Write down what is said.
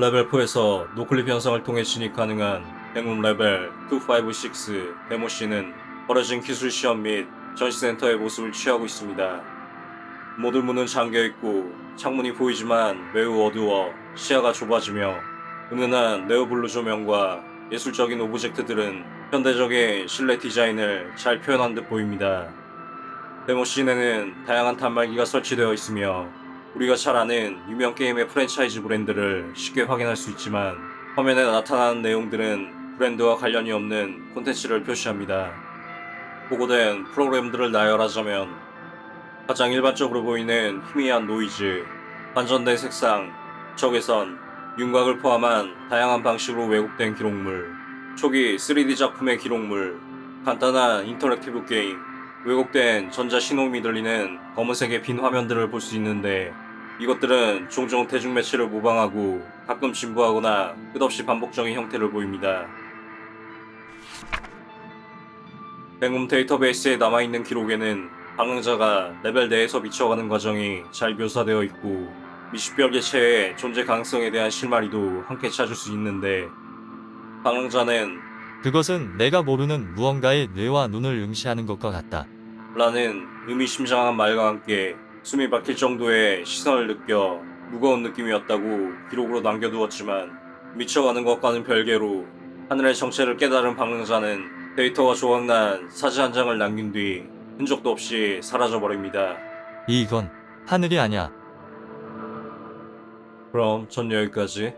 레벨 4에서 noclip 현상을 통해 진입 가능한 행운 레벨 256 demo scene은 버려진 기술 시험 및 전시센터의 모습을 취하고 있습니다. 모든 문은 잠겨있고 창문이 보이지만 매우 어두워 시야가 좁아지며 은은한 neon blue 조명과 예술적인 object들은 현대적인 실내 디자인을 잘 표현한 듯 보입니다. demo scene에는 다양한 단말기가 설치되어 있으며 우리가 잘 아는 유명 게임의 프랜차이즈 브랜드를 쉽게 확인할 수 있지만 화면에 나타나는 내용들은 브랜드와 관련이 없는 콘텐츠를 표시합니다. 보고된 프로그램들을 나열하자면 가장 일반적으로 보이는 희미한 노이즈, 반전된 색상, 적외선, 윤곽을 포함한 다양한 방식으로 왜곡된 기록물, 초기 3D 작품의 기록물, 간단한 interactive 게임, 왜곡된 전자 신호음이 들리는 검은색의 빈 화면들을 볼 수 있는데 이것들은 종종 대중매체를 모방하고 가끔 진부하거나 끝없이 반복적인 형태를 보입니다. Backroom 데이터베이스에 남아있는 기록에는 방랑자가 레벨 내에서 미쳐가는 과정이 잘 묘사되어 있고 미식별 개체의 존재 가능성에 대한 실마리도 함께 찾을 수 있는데 방랑자는 그것은 내가 모르는 무언가의 뇌와 눈을 응시하는 것과 같다. 라는 의미심장한 말과 함께 숨이 막힐 정도의 시선을 느껴 무거운 느낌이었다고 기록으로 남겨두었지만 미쳐가는 것과는 별개로 하늘의 정체를 깨달은 방랑자는 데이터가 조각난 사진 한 장을 남긴 뒤 흔적도 없이 사라져버립니다. 이건 하늘이 아니야. 그럼 전 여기까지.